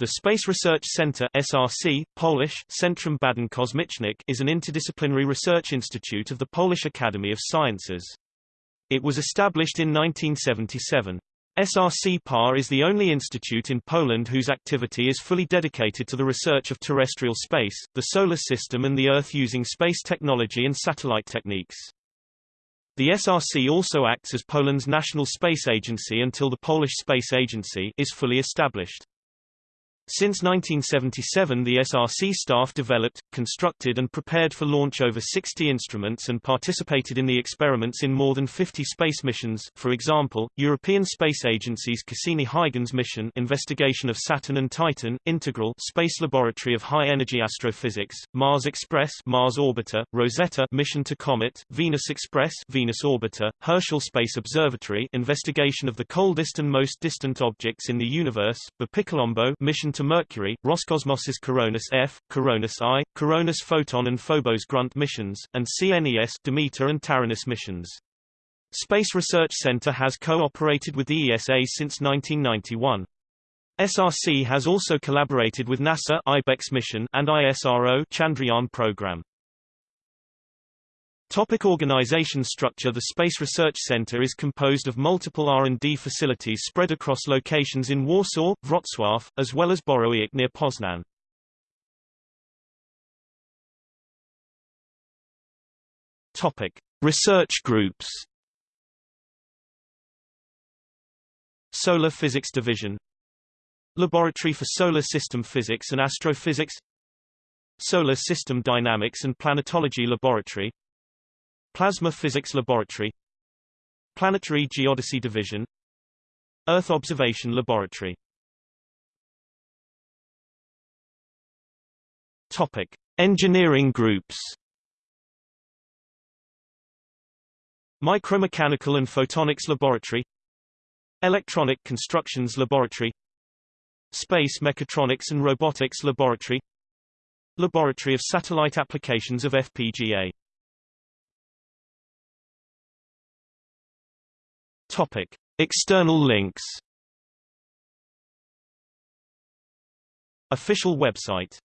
The Space Research Center SRC, Polish, Centrum Badań Kosmicznych is an interdisciplinary research institute of the Polish Academy of Sciences. It was established in 1977. SRC PAR is the only institute in Poland whose activity is fully dedicated to the research of terrestrial space, the solar system and the Earth using space technology and satellite techniques. The SRC also acts as Poland's national space agency until the Polish Space Agency is fully established. Since 1977 the SRC staff developed, constructed and prepared for launch over 60 instruments and participated in the experiments in more than 50 space missions. For example, European Space Agency's Cassini-Huygens mission investigation of Saturn and Titan, Integral Space Laboratory of High-Energy Astrophysics, Mars Express Mars Orbiter, Rosetta mission to Comet, Venus Express Venus Orbiter, Herschel Space Observatory investigation of the coldest and most distant objects in the universe, BepiColombo mission to to Mercury, Roscosmos's CORONAS F, CORONAS I, CORONAS Photon and Phobos Grunt missions, and CNES Demeter and Taranis missions. Space Research Center has cooperated with the ESA since 1991. SRC has also collaborated with NASA IBEX mission and ISRO Chandrayaan program. Topic organization structure The Space Research Center is composed of multiple R&D facilities spread across locations in Warsaw, Wrocław, as well as Borowiec near Poznan. Topic: Research groups. Solar Physics Division Laboratory for Solar System Physics and Astrophysics Solar System Dynamics and Planetology Laboratory Plasma Physics Laboratory Planetary Geodesy Division Earth Observation Laboratory Topic. Engineering groups Micromechanical and Photonics Laboratory Electronic Constructions Laboratory Space Mechatronics and Robotics Laboratory Laboratory of Satellite Applications of FPGA Topic: External links. Official website